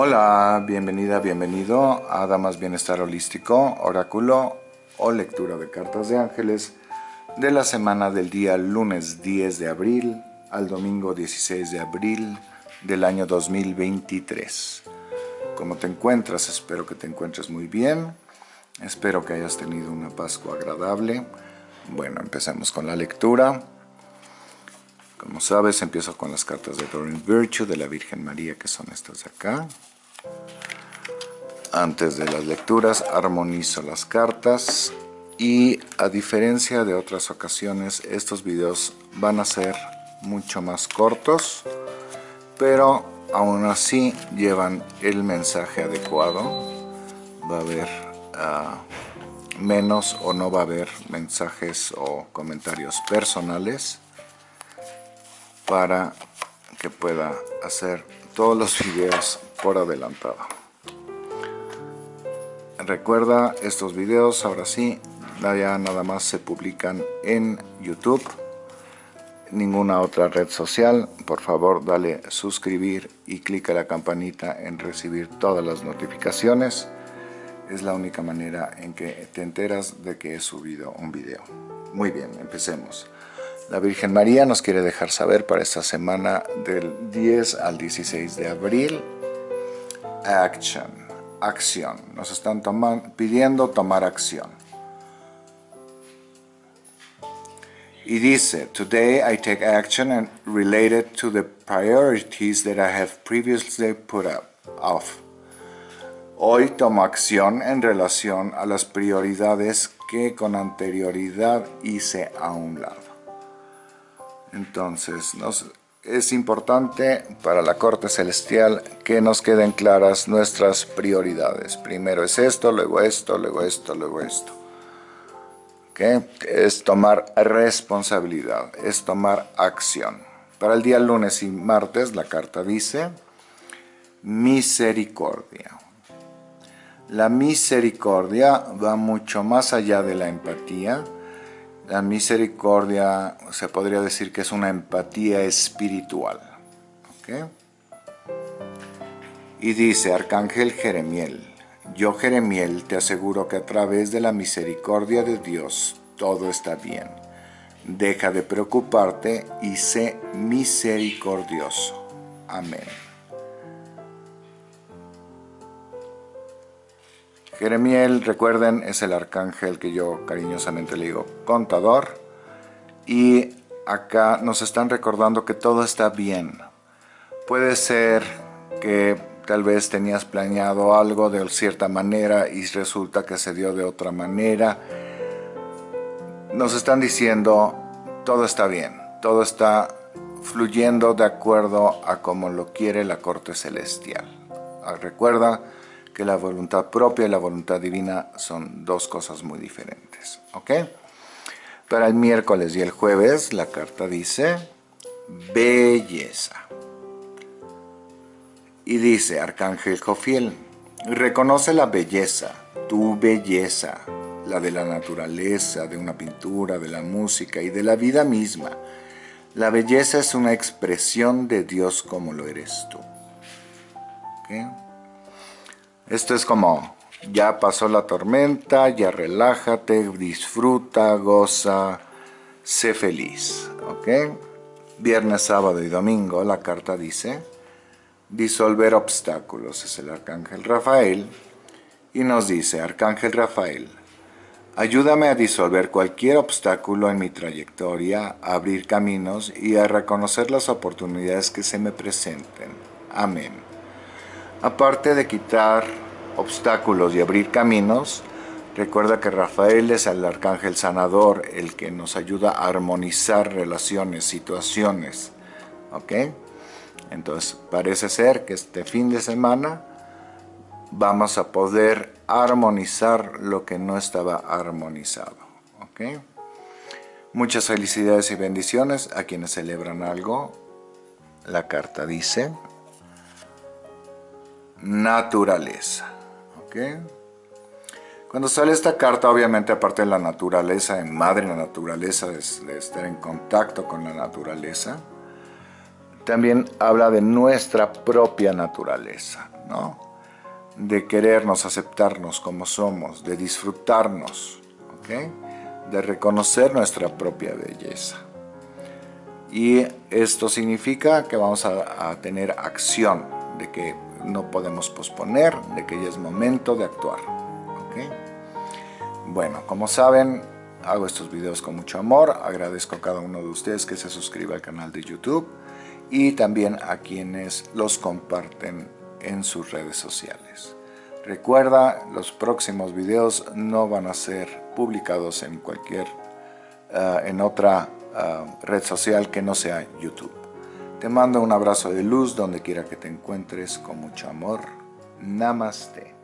Hola, bienvenida, bienvenido a Damas Bienestar Holístico, Oráculo o Lectura de Cartas de Ángeles de la semana del día lunes 10 de abril al domingo 16 de abril del año 2023. ¿Cómo te encuentras? Espero que te encuentres muy bien. Espero que hayas tenido una Pascua agradable. Bueno, empecemos con la lectura. Como sabes, empiezo con las cartas de Doreen Virtue de la Virgen María, que son estas de acá. Antes de las lecturas, armonizo las cartas y a diferencia de otras ocasiones, estos videos van a ser mucho más cortos, pero aún así llevan el mensaje adecuado. Va a haber ah, menos o no va a haber mensajes o comentarios personales para que pueda hacer todos los videos por adelantado. Recuerda, estos videos ahora sí, ya nada más se publican en YouTube, ninguna otra red social. Por favor, dale suscribir y clica la campanita en recibir todas las notificaciones. Es la única manera en que te enteras de que he subido un video. Muy bien, empecemos. La Virgen María nos quiere dejar saber para esta semana del 10 al 16 de abril. Action, acción. Nos están pidiendo tomar acción. Y dice, Today I take action and related to the priorities that I have previously put up off. Hoy tomo acción en relación a las prioridades que con anterioridad hice a un lado. Entonces, es importante para la corte celestial que nos queden claras nuestras prioridades. Primero es esto, luego esto, luego esto, luego esto. Es tomar responsabilidad, es tomar acción. Para el día lunes y martes la carta dice misericordia. La misericordia va mucho más allá de la empatía. La misericordia se podría decir que es una empatía espiritual. Y dice Arcángel Jeremiel, yo Jeremiel te aseguro que a través de la misericordia de Dios todo está bien. Deja de preocuparte y sé misericordioso. Amén. Jeremiel, recuerden, es el arcángel que yo cariñosamente le digo contador. Y acá nos están recordando que todo está bien. Puede ser que tal vez tenías planeado algo de cierta manera y resulta que se dio de otra manera. Nos están diciendo todo está bien, todo está fluyendo de acuerdo a como lo quiere la corte celestial. Ah, recuerda, que la voluntad propia y la voluntad divina son dos cosas muy diferentes. ¿Ok? Para el miércoles y el jueves la carta dice belleza. Y dice Arcángel Jofiel, reconoce la belleza, tu belleza, la de la naturaleza, de una pintura, de la música y de la vida misma. La belleza es una expresión de Dios como lo eres tú. Esto es como, ya pasó la tormenta, ya relájate, disfruta, goza, sé feliz, ¿ok? Viernes, sábado y domingo la carta dice, disolver obstáculos, es el Arcángel Rafael, y nos dice, Arcángel Rafael, ayúdame a disolver cualquier obstáculo en mi trayectoria, a abrir caminos y a reconocer las oportunidades que se me presenten. Amén. Aparte de quitar obstáculos y abrir caminos, recuerda que Rafael es el arcángel sanador, el que nos ayuda a armonizar relaciones, situaciones. ¿Ok? Entonces, parece ser que este fin de semana vamos a poder armonizar lo que no estaba armonizado. ¿Ok? Muchas felicidades y bendiciones a quienes celebran algo. La carta dice naturaleza. Cuando sale esta carta, obviamente aparte de la naturaleza, en madre la naturaleza, de, estar en contacto con la naturaleza, también habla de nuestra propia naturaleza, ¿no? De querernos, aceptarnos como somos, de disfrutarnos, ¿ok? De reconocer nuestra propia belleza. Y esto significa que vamos a, tener acción, de que no podemos posponer, de que ya es momento de actuar, ¿ok? Bueno, como saben, hago estos videos con mucho amor, agradezco a cada uno de ustedes que se suscriba al canal de YouTube y también a quienes los comparten en sus redes sociales. Recuerda, los próximos videos no van a ser publicados en cualquier, uh, en otra uh, red social que no sea YouTube. Te mando un abrazo de luz donde quiera que te encuentres con mucho amor. Namaste.